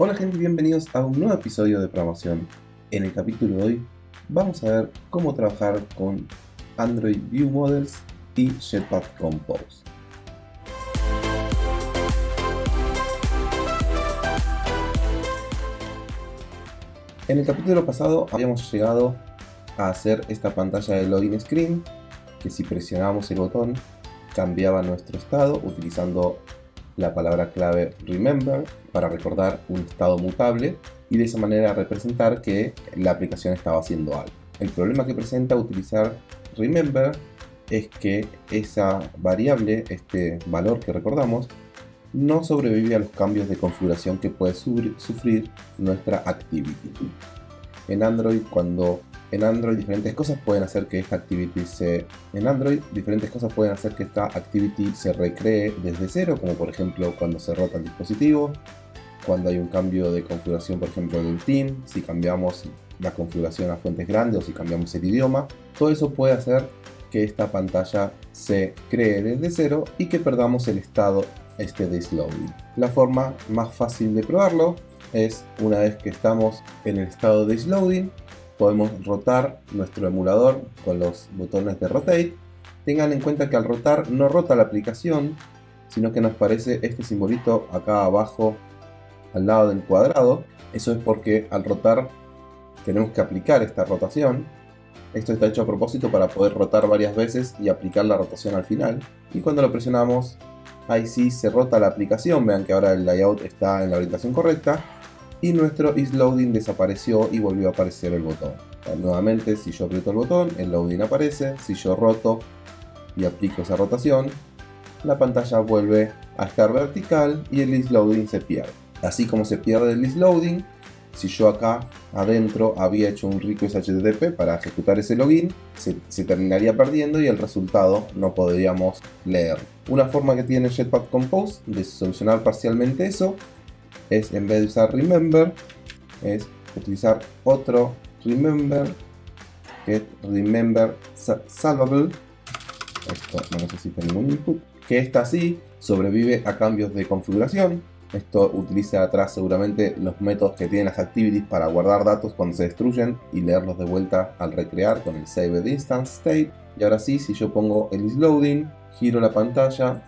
Hola gente bienvenidos a un nuevo episodio de programación. En el capítulo de hoy vamos a ver cómo trabajar con Android View Models y Jetpack Compose. En el capítulo pasado habíamos llegado a hacer esta pantalla de login screen que si presionamos el botón cambiaba nuestro estado utilizando la palabra clave remember para recordar un estado mutable y de esa manera representar que la aplicación estaba haciendo algo. El problema que presenta utilizar remember es que esa variable, este valor que recordamos, no sobrevive a los cambios de configuración que puede sufrir nuestra activity. En Android, cuando en Android diferentes cosas pueden hacer que esta activity se en Android diferentes cosas pueden hacer que esta activity se recree desde cero como por ejemplo cuando se rota el dispositivo cuando hay un cambio de configuración por ejemplo del team si cambiamos la configuración a fuentes grandes o si cambiamos el idioma todo eso puede hacer que esta pantalla se cree desde cero y que perdamos el estado este de slowing. La forma más fácil de probarlo es una vez que estamos en el estado de slowing podemos rotar nuestro emulador con los botones de rotate. Tengan en cuenta que al rotar no rota la aplicación, sino que nos aparece este simbolito acá abajo al lado del cuadrado. Eso es porque al rotar tenemos que aplicar esta rotación. Esto está hecho a propósito para poder rotar varias veces y aplicar la rotación al final. Y cuando lo presionamos, ahí sí se rota la aplicación. Vean que ahora el layout está en la orientación correcta y nuestro isLoading desapareció y volvió a aparecer el botón. nuevamente, si yo aprieto el botón, el loading aparece. Si yo roto y aplico esa rotación, la pantalla vuelve a estar vertical y el isLoading se pierde. Así como se pierde el isLoading, si yo acá adentro había hecho un request HTTP para ejecutar ese login, se, se, terminaría perdiendo y el resultado no podríamos leer. Una forma que tiene Jetpack Compose de solucionar parcialmente eso es en vez de usar remember, es utilizar otro remember, que es remember salvable. Esto no necesita ningún input. Que esta sí sobrevive a cambios de configuración. Esto utiliza atrás seguramente los métodos que tienen las activities para guardar datos cuando se destruyen y leerlos de vuelta al recrear con el saved instance state. Y ahora sí, si yo pongo el isLoading, giro la pantalla,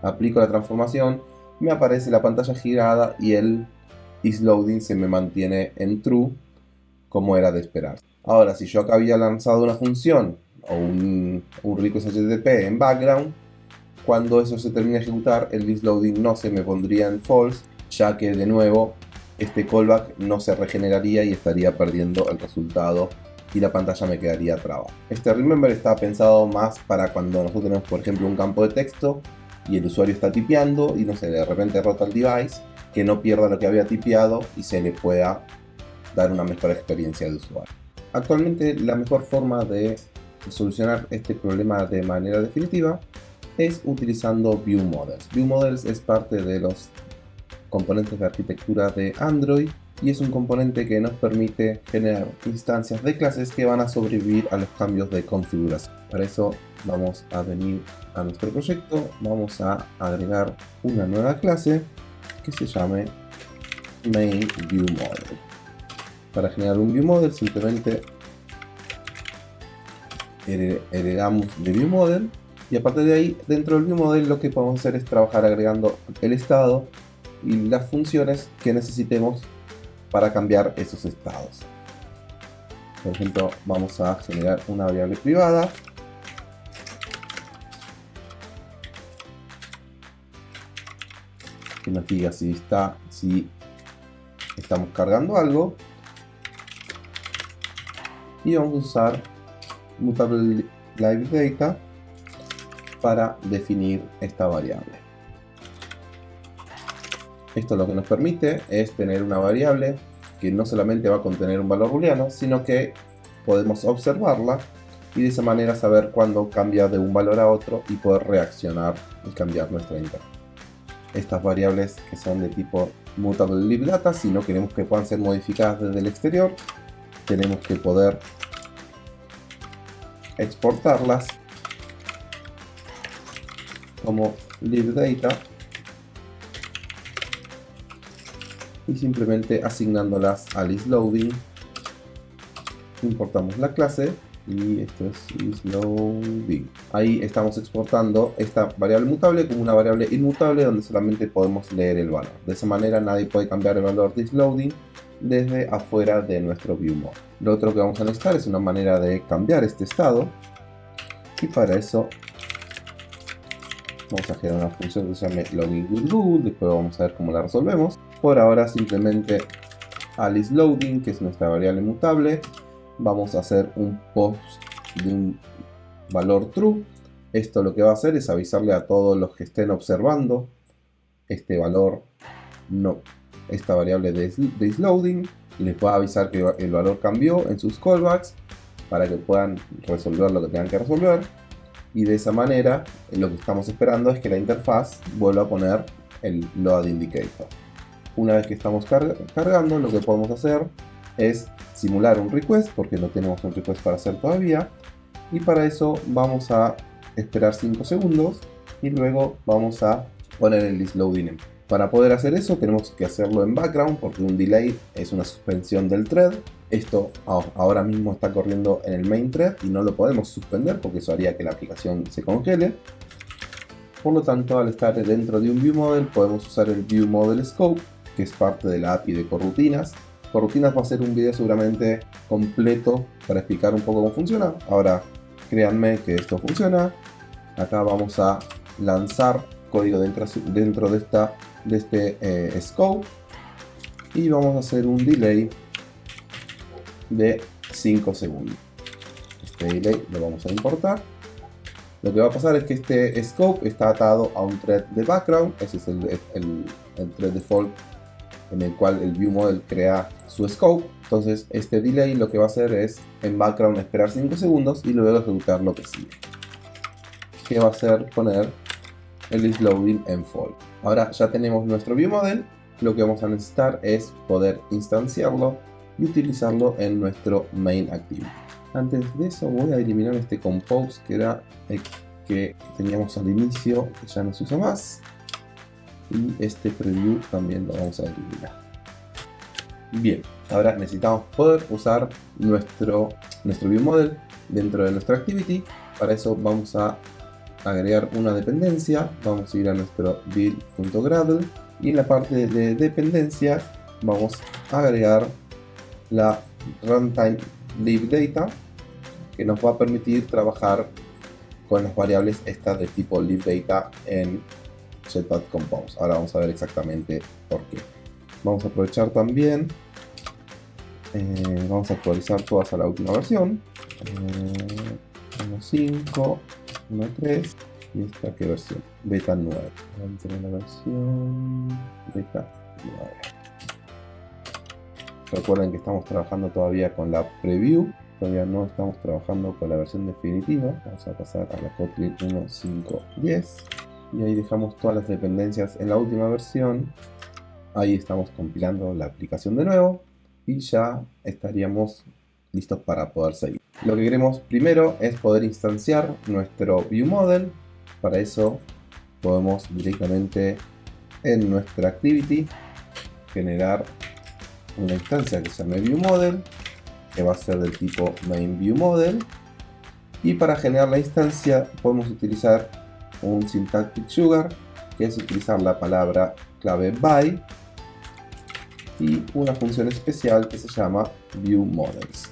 aplico la transformación, me aparece la pantalla girada y el isLoading se me mantiene en true como era de esperar. Ahora, si yo acá había lanzado una función o un, un request HTTP en background, cuando eso se termine de ejecutar, el isLoading no se me pondría en false, ya que de nuevo este callback no se regeneraría y estaría perdiendo el resultado y la pantalla me quedaría traba. Este remember está pensado más para cuando nosotros tenemos por ejemplo un campo de texto y el usuario está tipeando y no sé, de repente rota el device, que no pierda lo que había tipeado y se le pueda dar una mejor experiencia de usuario. Actualmente la mejor forma de solucionar este problema de manera definitiva es utilizando View Models. View Models es parte de los componentes de arquitectura de Android y es un componente que nos permite generar instancias de clases que van a sobrevivir a los cambios de configuración. Para eso vamos a venir a nuestro proyecto, vamos a agregar una nueva clase que se llame MainViewModel. Para generar un ViewModel simplemente heredamos de ViewModel y a partir de ahí dentro del ViewModel lo que podemos hacer es trabajar agregando el estado y las funciones que necesitemos para cambiar esos estados. Por ejemplo, vamos a generar una variable privada. Que nos diga si está, si estamos cargando algo. Y vamos a usar mutable live data para definir esta variable. Esto lo que nos permite es tener una variable que no solamente va a contener un valor booleano, sino que podemos observarla y de esa manera saber cuándo cambia de un valor a otro y poder reaccionar y cambiar nuestra interfaz. Estas variables que son de tipo mutable live data, si no queremos que puedan ser modificadas desde el exterior, tenemos que poder exportarlas como live data y simplemente asignándolas al isLoading importamos la clase y esto es isLoading. Ahí estamos exportando esta variable mutable como una variable inmutable donde solamente podemos leer el valor. De esa manera nadie puede cambiar el valor de isLoading desde afuera de nuestro viewMode. Lo otro que vamos a necesitar es una manera de cambiar este estado y para eso vamos a generar una función que se llame login después vamos a ver cómo la resolvemos. Por ahora simplemente Alice Loading, que es nuestra variable mutable, vamos a hacer un post de un valor true. Esto lo que va a hacer es avisarle a todos los que estén observando este valor, no, esta variable de, de loading, les va a avisar que el valor cambió en sus callbacks para que puedan resolver lo que tengan que resolver y de esa manera lo que estamos esperando es que la interfaz vuelva a poner el load indicator. Una vez que estamos cargando, lo que podemos hacer es simular un request, porque no tenemos un request para hacer todavía, y para eso vamos a esperar 5 segundos y luego vamos a poner el list loading. Para poder hacer eso tenemos que hacerlo en background porque un delay es una suspensión del thread esto ahora mismo está corriendo en el main thread y no lo podemos suspender porque eso haría que la aplicación se congele. Por lo tanto, al estar dentro de un ViewModel podemos usar el ViewModel Scope, que es parte de la API de Corrutinas. Corrutinas va a ser un video seguramente completo para explicar un poco cómo funciona. Ahora, créanme que esto funciona. Acá vamos a lanzar código dentro, dentro de, esta, de este eh, scope y vamos a hacer un delay de 5 segundos. Este delay lo vamos a importar. Lo que va a pasar es que este scope está atado a un thread de background, ese es el, el, thread default en el cual el view model crea su scope. Entonces este delay lo que va a hacer es en background esperar 5 segundos y luego ejecutar lo que sigue. Que va a hacer poner el is loading en fall. Ahora ya tenemos nuestro view model, lo que vamos a necesitar es poder instanciarlo y utilizarlo en nuestro main activity. Antes de eso voy a eliminar este compose que era que teníamos al inicio, que ya no se usa más. Y este preview también lo vamos a eliminar. Bien, ahora necesitamos poder usar nuestro, nuestro model dentro de nuestra activity. Para eso vamos a agregar una dependencia. Vamos a ir a nuestro build.gradle y en la parte de dependencias vamos a agregar la runtime libdata que nos va a permitir trabajar con las variables estas de tipo libdata en Jetpack Compose. Ahora vamos a ver exactamente por qué. Vamos a aprovechar también, eh, vamos a actualizar todas a la última versión. 1.5, eh, 1.3 y esta qué versión, beta 9. Vamos a la versión beta 9. Recuerden que estamos trabajando todavía con la preview, todavía no estamos trabajando con la versión definitiva. Vamos a pasar a la Kotlin 1.5.10 y ahí dejamos todas las dependencias en la última versión. Ahí estamos compilando la aplicación de nuevo y ya estaríamos listos para poder seguir. Lo que queremos primero es poder instanciar nuestro ViewModel. Para eso podemos directamente en nuestra activity generar una instancia que se llama ViewModel, que va a ser del tipo MainViewModel. Y para generar la instancia podemos utilizar un syntactic sugar, que es utilizar la palabra clave by y una función especial que se llama ViewModels.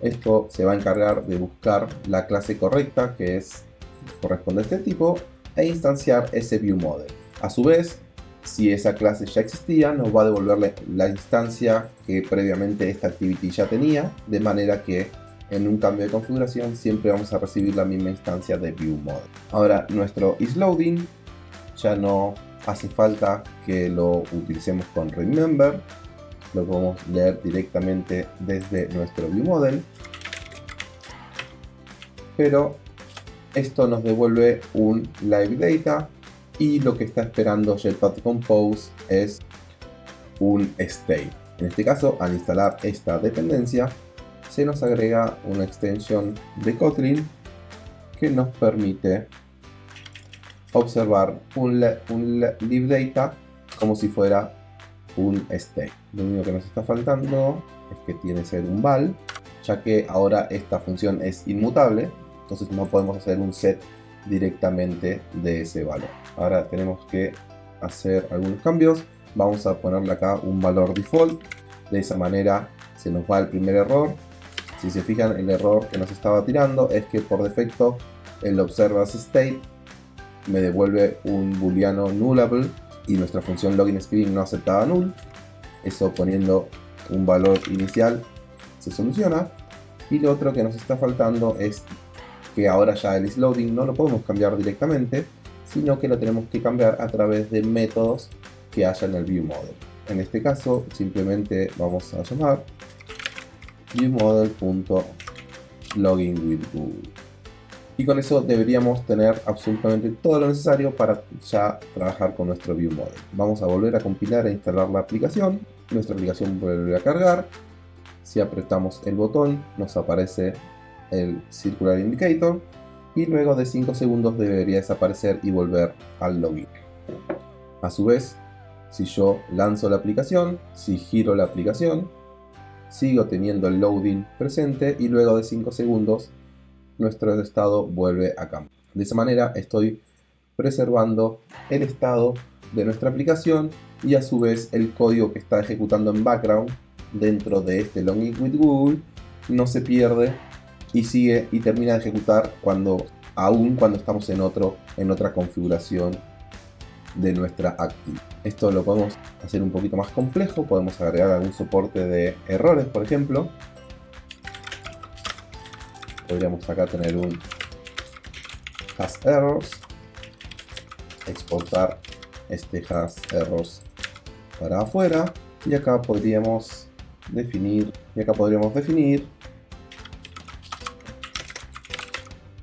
Esto se va a encargar de buscar la clase correcta que es corresponde a este tipo e instanciar ese ViewModel. A su vez, si esa clase ya existía, nos va a devolverle la instancia que previamente esta activity ya tenía, de manera que en un cambio de configuración siempre vamos a recibir la misma instancia de ViewModel. Ahora, nuestro isLoading ya no hace falta que lo utilicemos con remember, lo podemos leer directamente desde nuestro ViewModel, pero esto nos devuelve un live data y lo que está esperando Jetpack Compose es un state. En este caso, al instalar esta dependencia, se nos agrega una extensión de Kotlin que nos permite observar un, un live data como si fuera un state. Lo único que nos está faltando es que tiene que ser un val, ya que ahora esta función es inmutable, entonces no podemos hacer un set directamente de ese valor. Ahora tenemos que hacer algunos cambios. Vamos a ponerle acá un valor default. De esa manera se nos va el primer error. Si se fijan, el error que nos estaba tirando es que por defecto el observas state me devuelve un booleano nullable y nuestra función login screen no aceptaba null. Eso poniendo un valor inicial se soluciona. Y lo otro que nos está faltando es que ahora ya el isLoading no lo podemos cambiar directamente, sino que lo tenemos que cambiar a través de métodos que haya en el viewModel. En este caso simplemente vamos a llamar viewModel.loginWithGoogle y con eso deberíamos tener absolutamente todo lo necesario para ya trabajar con nuestro viewModel. Vamos a volver a compilar e instalar la aplicación, nuestra aplicación vuelve a cargar, si apretamos el botón nos aparece el Circular Indicator y luego de 5 segundos debería desaparecer y volver al login. A su vez, si yo lanzo la aplicación, si giro la aplicación, sigo teniendo el loading presente y luego de 5 segundos nuestro estado vuelve a cambiar. De esa manera estoy preservando el estado de nuestra aplicación y a su vez el código que está ejecutando en background dentro de este login with Google no se pierde y sigue y termina de ejecutar cuando aún cuando estamos en otro en otra configuración de nuestra active. Esto lo podemos hacer un poquito más complejo, podemos agregar algún soporte de errores, por ejemplo. Podríamos acá tener un has errors, exportar este has errors para afuera y acá podríamos definir y acá podríamos definir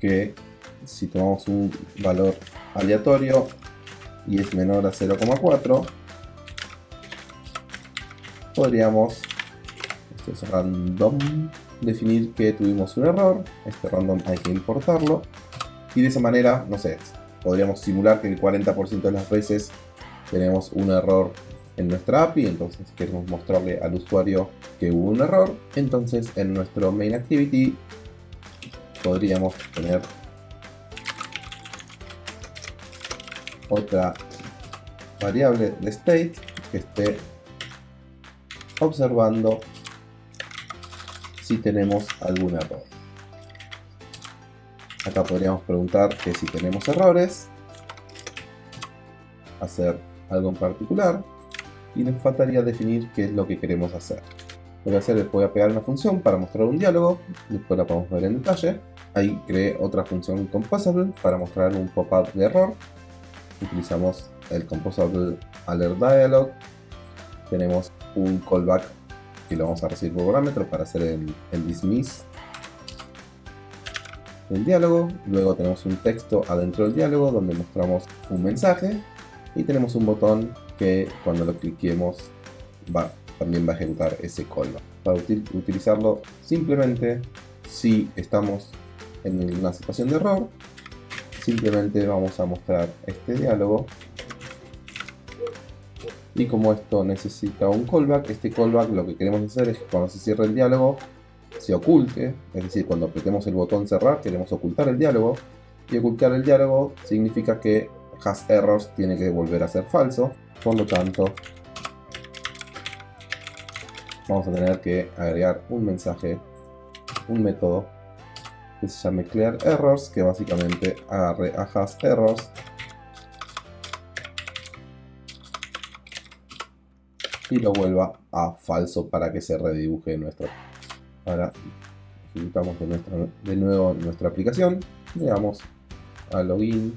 que si tomamos un valor aleatorio y es menor a 0,4 podríamos esto es random definir que tuvimos un error este random hay que importarlo y de esa manera, no sé, podríamos simular que el 40% de las veces tenemos un error en nuestra API, entonces queremos mostrarle al usuario que hubo un error, entonces en nuestro main activity podríamos tener otra variable de state que esté observando si tenemos algún error. Acá podríamos preguntar que si tenemos errores, hacer algo en particular y nos faltaría definir qué es lo que queremos hacer. Lo que hacer es voy a pegar una función para mostrar un diálogo, después la podemos ver en detalle. Ahí creé otra función composable para mostrar un pop-up de error. Utilizamos el composable alert dialog. Tenemos un callback que lo vamos a recibir por parámetro para hacer el, dismiss del diálogo. Luego tenemos un texto adentro del diálogo donde mostramos un mensaje. Y tenemos un botón que cuando lo cliquemos va, también va a ejecutar ese callback. Para utilizarlo simplemente si estamos en una situación de error, simplemente vamos a mostrar este diálogo. Y como esto necesita un callback, este callback lo que queremos hacer es que cuando se cierre el diálogo se oculte, es decir, cuando apretemos el botón cerrar queremos ocultar el diálogo. Y ocultar el diálogo significa que has errors tiene que volver a ser falso, por lo tanto vamos a tener que agregar un mensaje, un método que se llame clear errors, que básicamente agarre a has errors. Y lo vuelva a falso para que se redibuje nuestro. Ahora ejecutamos de, de nuevo nuestra aplicación, le damos a login,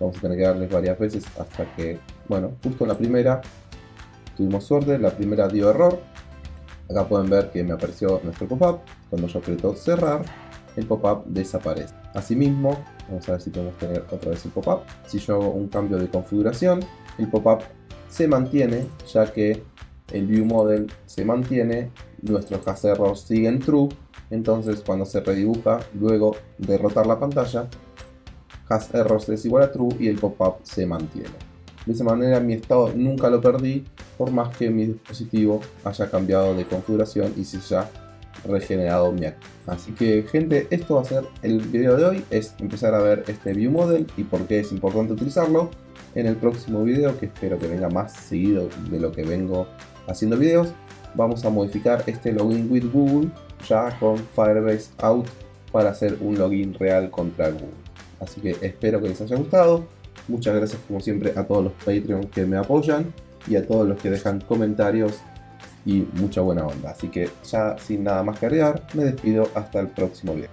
vamos a tener que darles varias veces hasta que, bueno, justo la primera tuvimos suerte, la primera dio error, acá pueden ver que me apareció nuestro pop-up, cuando yo aprieto cerrar, el pop-up desaparece. Asimismo, vamos a ver si podemos tener otra vez el pop-up, si yo hago un cambio de configuración, el pop-up se mantiene, ya que el view model se mantiene, nuestros has errors siguen true, entonces cuando se redibuja, luego de rotar la pantalla, has errors es igual a true y el pop-up se mantiene. De esa manera mi estado nunca lo perdí por más que mi dispositivo haya cambiado de configuración y se haya regenerado mi acto. Así que gente, esto va a ser el video de hoy, es empezar a ver este view model y por qué es importante utilizarlo. En el próximo video, que espero que venga más seguido de lo que vengo haciendo videos, vamos a modificar este login with Google ya con Firebase Out para hacer un login real contra Google. Así que espero que les haya gustado. Muchas gracias como siempre a todos los Patreon que me apoyan y a todos los que dejan comentarios y mucha buena onda. Así que ya sin nada más que agregar, me despido hasta el próximo video.